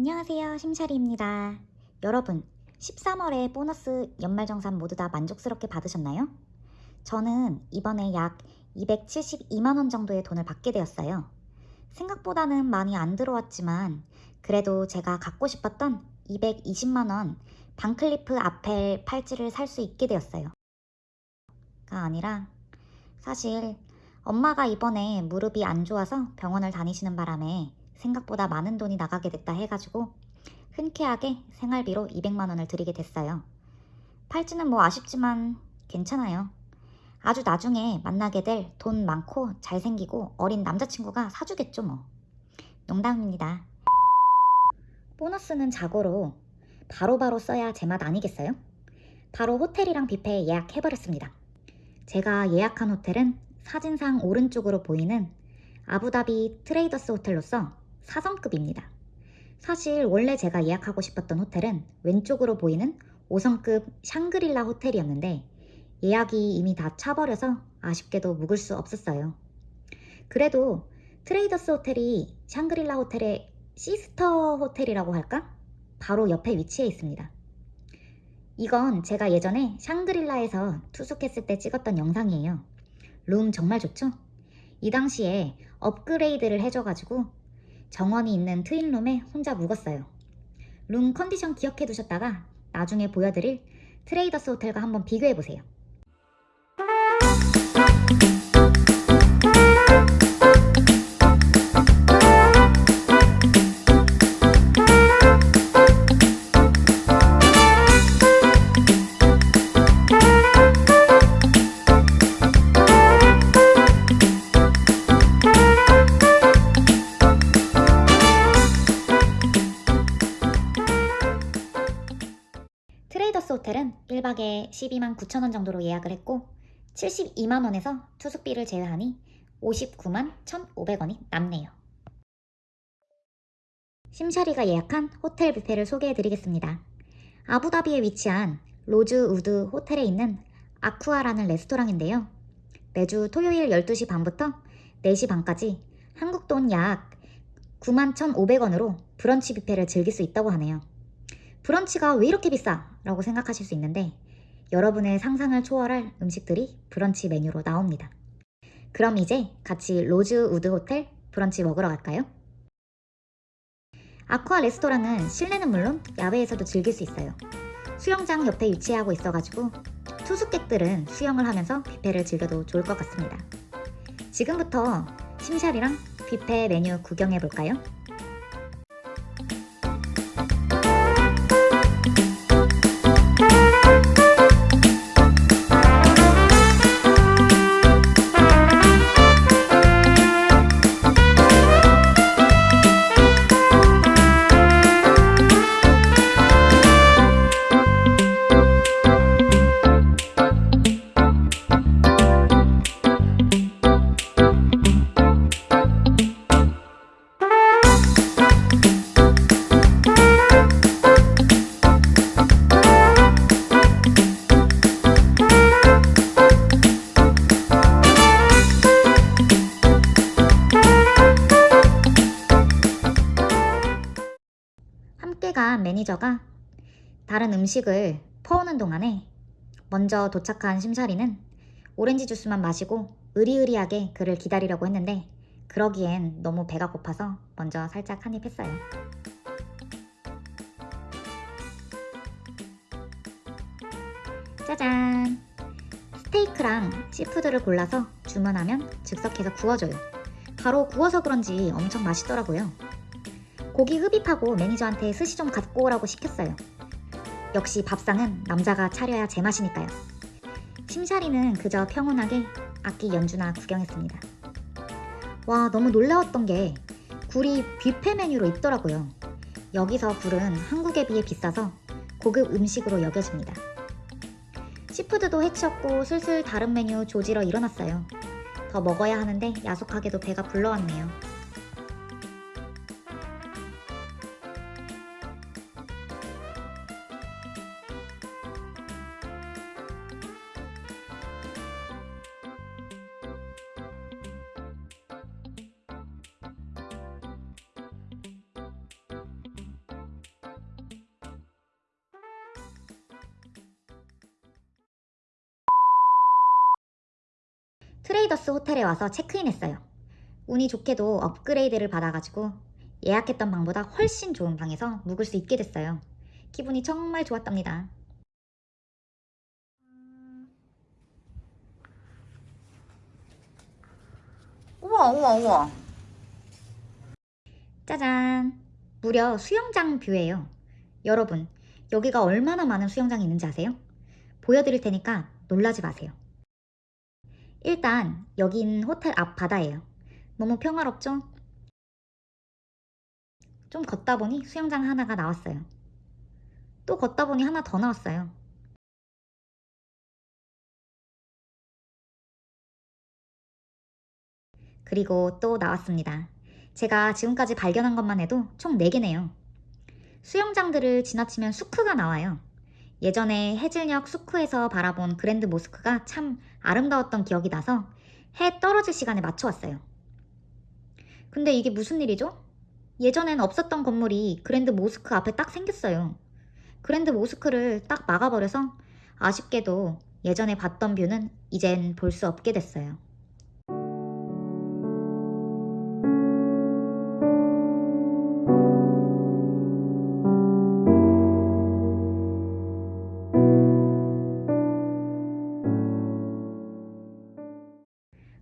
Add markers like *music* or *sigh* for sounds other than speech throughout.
안녕하세요. 심샤리입니다. 여러분 13월에 보너스 연말정산 모두 다 만족스럽게 받으셨나요? 저는 이번에 약 272만원 정도의 돈을 받게 되었어요. 생각보다는 많이 안 들어왔지만 그래도 제가 갖고 싶었던 220만원 반클리프 아펠 팔찌를 살 수 있게 되었어요. 가 아니라 사실 엄마가 이번에 무릎이 안 좋아서 병원을 다니시는 바람에 생각보다 많은 돈이 나가게 됐다 해가지고 흔쾌하게 생활비로 200만 원을 드리게 됐어요. 팔찌는 뭐 아쉽지만 괜찮아요. 아주 나중에 만나게 될 돈 많고 잘생기고 어린 남자친구가 사주겠죠 뭐. 농담입니다. 보너스는 자고로 바로바로 써야 제맛 아니겠어요? 바로 호텔이랑 뷔페 예약해버렸습니다. 제가 예약한 호텔은 사진상 오른쪽으로 보이는 아부다비 트레이더스 호텔로서 4성급입니다. 사실 원래 제가 예약하고 싶었던 호텔은 왼쪽으로 보이는 5성급 샹그릴라 호텔이었는데 예약이 이미 다 차버려서 아쉽게도 묵을 수 없었어요. 그래도 트레이더스 호텔이 샹그릴라 호텔의 sister 호텔이라고 할까? 바로 옆에 위치해 있습니다. 이건 제가 예전에 샹그릴라에서 투숙했을 때 찍었던 영상이에요. 룸 정말 좋죠? 이 당시에 업그레이드를 해줘가지고 정원이 있는 트윈룸에 혼자 묵었어요. 룸 컨디션 기억해 두셨다가 나중에 보여드릴 트레이더스 호텔과 한번 비교해 보세요. 1박에 12만 9천원 정도로 예약을 했고 72만원에서 투숙비를 제외하니 59만 1,500원이 남네요. 심샤리가 예약한 호텔 뷔페를 소개해드리겠습니다. 아부다비에 위치한 로즈우드 호텔에 있는 아쿠아라는 레스토랑인데요. 매주 토요일 12시 반부터 4시 반까지 한국 돈 약 9만 1,500원으로 브런치 뷔페를 즐길 수 있다고 하네요. 브런치가 왜 이렇게 비싸? 라고 생각하실 수 있는데 여러분의 상상을 초월할 음식들이 브런치 메뉴로 나옵니다. 그럼 이제 같이 로즈 우드 호텔 브런치 먹으러 갈까요? 아쿠아 레스토랑은 실내는 물론 야외에서도 즐길 수 있어요. 수영장 옆에 위치하고 있어가지고 투숙객들은 수영을 하면서 뷔페를 즐겨도 좋을 것 같습니다. 지금부터 심샬이랑 뷔페 메뉴 구경해 볼까요? 간 매니저가 다른 음식을 퍼오는 동안에 먼저 도착한 심사리는 오렌지 주스만 마시고 으리으리하게 그를 기다리려고 했는데 그러기엔 너무 배가 고파서 먼저 살짝 한입 했어요. 짜잔! 스테이크랑 seafood를 골라서 주문하면 즉석해서 구워줘요. 바로 구워서 그런지 엄청 맛있더라고요. 고기 흡입하고 매니저한테 스시 좀 갖고 오라고 시켰어요. 역시 밥상은 남자가 차려야 제맛이니까요. 심샤리는 그저 평온하게 악기 연주나 구경했습니다. 와 너무 놀라웠던 게 굴이 뷔페 메뉴로 있더라고요. 여기서 굴은 한국에 비해 비싸서 고급 음식으로 여겨집니다. seafood도 해치웠고 슬슬 다른 메뉴 조지러 일어났어요. 더 먹어야 하는데 야속하게도 배가 불러왔네요. 트레이더스 호텔에 와서 체크인했어요. 운이 좋게도 업그레이드를 받아가지고 예약했던 방보다 훨씬 좋은 방에서 묵을 수 있게 됐어요. 기분이 정말 좋았답니다. 우와 우와 우와 짜잔! 무려 수영장 뷰예요. 여러분, 여기가 얼마나 많은 수영장이 있는지 아세요? 보여드릴 테니까 놀라지 마세요. 일단 여긴 호텔 앞 바다예요. 너무 평화롭죠? 좀 걷다 보니 수영장 하나가 나왔어요. 또 걷다 보니 하나 더 나왔어요. 그리고 또 나왔습니다. 제가 지금까지 발견한 것만 해도 총 4개네요. 수영장들을 지나치면 수크가 나와요. 예전에 해질녘 수크에서 바라본 그랜드 모스크가 참 아름다웠던 기억이 나서 해 떨어질 시간에 맞춰왔어요. 근데 이게 무슨 일이죠? 예전엔 없었던 건물이 그랜드 모스크 앞에 딱 생겼어요. 그랜드 모스크를 딱 막아버려서 아쉽게도 예전에 봤던 view는 이젠 볼 수 없게 됐어요.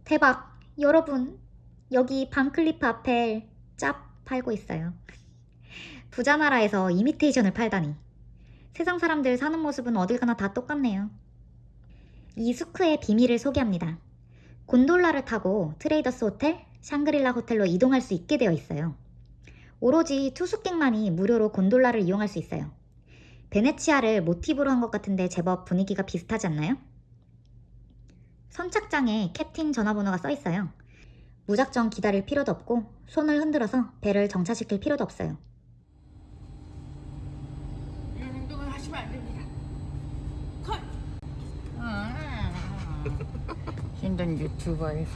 대박! 여러분, 여기 반클리프 앞에 짭 팔고 있어요. 부자 나라에서 이미테이션을 팔다니. 세상 사람들 사는 모습은 어딜 가나 다 똑같네요. 이 수크의 비밀을 소개합니다. 곤돌라를 타고 트레이더스 호텔, 샹그릴라 호텔로 이동할 수 있게 되어 있어요. 오로지 투숙객만이 무료로 곤돌라를 이용할 수 있어요. 베네치아를 모티브로 한 것 같은데 제법 분위기가 비슷하지 않나요? 선착장에 캡틴 전화번호가 써 있어요. 무작정 기다릴 필요도 없고 손을 흔들어서 배를 정차시킬 필요도 없어요. 이런 행동을 하시면 안 됩니다 컷 아, 힘든 유튜버에서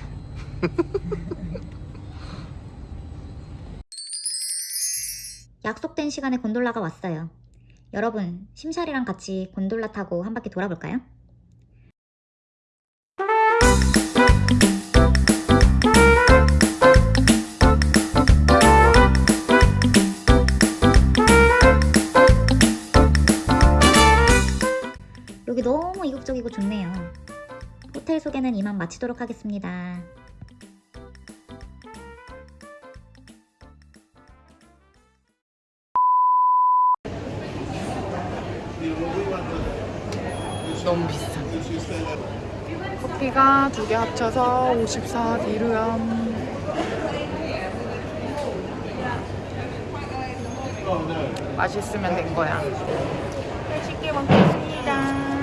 *laughs* 약속된 시간에 곤돌라가 왔어요. 여러분, 심샬이랑 같이 곤돌라 타고 한 바퀴 돌아볼까요? 호텔 소개는 이만 마치도록 하겠습니다. 너무 비싸 커피가 두 개 합쳐서 54 디르엄 맛있으면 된 거야. 맛있게 먹겠습니다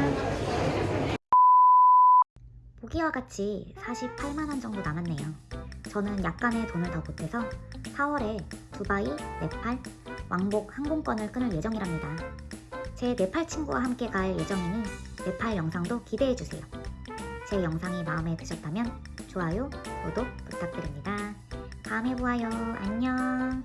보기와 같이 48만원 정도 남았네요. 저는 약간의 돈을 더 보태서 4월에 두바이, 네팔, 왕복 항공권을 끊을 예정이랍니다. 제 네팔 친구와 함께 갈 예정이니 네팔 영상도 기대해주세요. 제 영상이 마음에 드셨다면 좋아요, 구독 부탁드립니다. 다음에 보아요. 안녕.